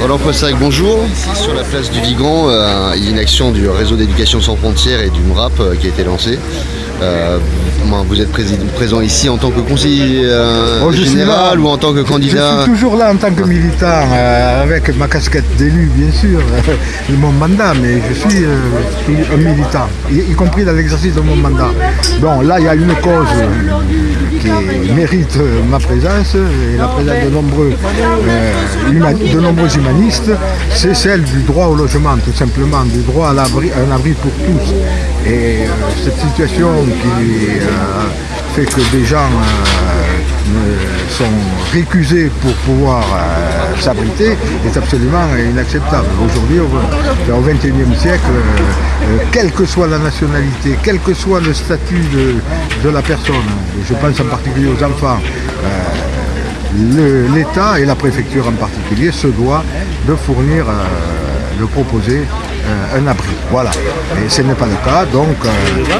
Roland Fossac, bonjour. Ici sur la place du Vigan, il y a une action du réseau d'éducation sans frontières et du MRAP euh, qui a été lancée. Euh, vous êtes présent ici en tant que conseiller euh, oh, général ou en tant que candidat Je suis toujours là en tant que militant, euh, avec ma casquette d'élu bien sûr, de mon mandat, mais je suis, un militant, y, compris dans l'exercice de mon mandat. Bon, là il y a une cause qui mérite ma présence et la présence de nombreux, de nombreux humanistes, c'est celle du droit au logement tout simplement, du droit à un abri pour tous. Et cette situation qui euh, fait que des gens euh, sont récusés pour pouvoir euh, s'abriter est absolument inacceptable. Aujourd'hui, au XXIe siècle, quelle que soit la nationalité, quel que soit le statut de, la personne, je pense en particulier aux enfants, l'État et la préfecture en particulier se doit de fournir, de proposer euh, un abri. Voilà. Et ce n'est pas le cas. Donc euh,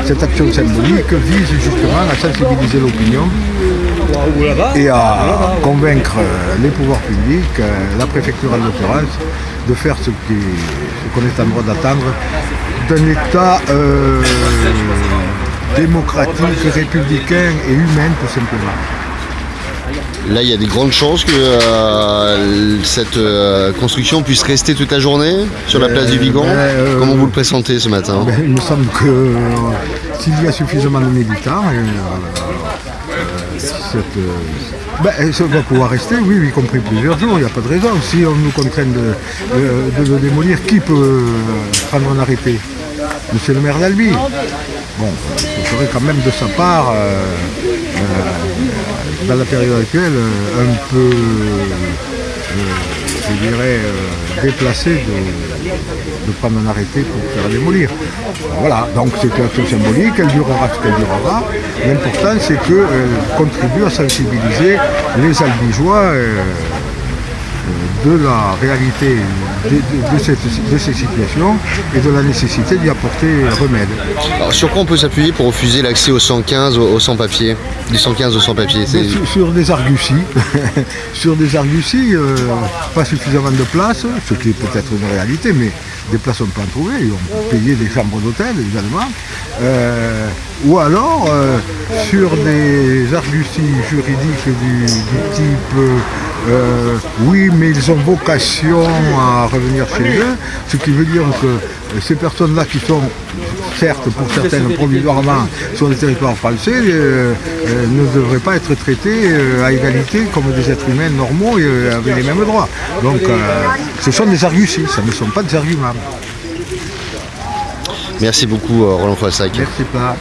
cette action symbolique vise justement à sensibiliser l'opinion et à convaincre euh, les pouvoirs publics, la préfecture en l'occurrence, de faire ce qu'on est en droit d'attendre d'un État démocratique, républicain et humain tout simplement. Là, il y a des grandes chances que euh, cette euh, construction puisse rester toute la journée sur la place du Vigan. Ben, Comment vous le pressentez ce matin ben, Il me semble que s'il y a suffisamment de militants, ben, ça va pouvoir rester, oui, y compris plusieurs jours, il n'y a pas de raison. Si on nous contraint de, le démolir, qui peut prendre un arrêté? Monsieur le maire d'Albi. Bon, ce serait quand même de sa part dans la période actuelle, euh, un peu, euh, dirais, euh, déplacé de, prendre un arrêté pour faire démolir. Voilà, donc c'est une action symbolique, elle durera ce qu'elle durera. L'important c'est qu'elle contribue à sensibiliser les albigeois de la réalité de, ces situations et de la nécessité d'y apporter remède. Alors, sur quoi on peut s'appuyer pour refuser l'accès au 115 au sans-papier Du 115 au sans-papier sur, des arguties. sur des arguties, euh, pas suffisamment de place, ce qui est peut-être une réalité, mais des places on peut en trouver, ils vont payer des chambres d'hôtel évidemment. Euh, ou alors euh, sur des arguties juridiques du, type euh, oui mais ils ont vocation à revenir chez eux, ce qui veut dire que ces personnes-là qui sont certes pour certaines provisoirement sur le territoire français ne devraient pas être traitées à égalité comme des êtres humains normaux et avec les mêmes droits. Donc ce sont des arguties, ce ne sont pas des arguments. Merci beaucoup Roland Foissac. Merci pas.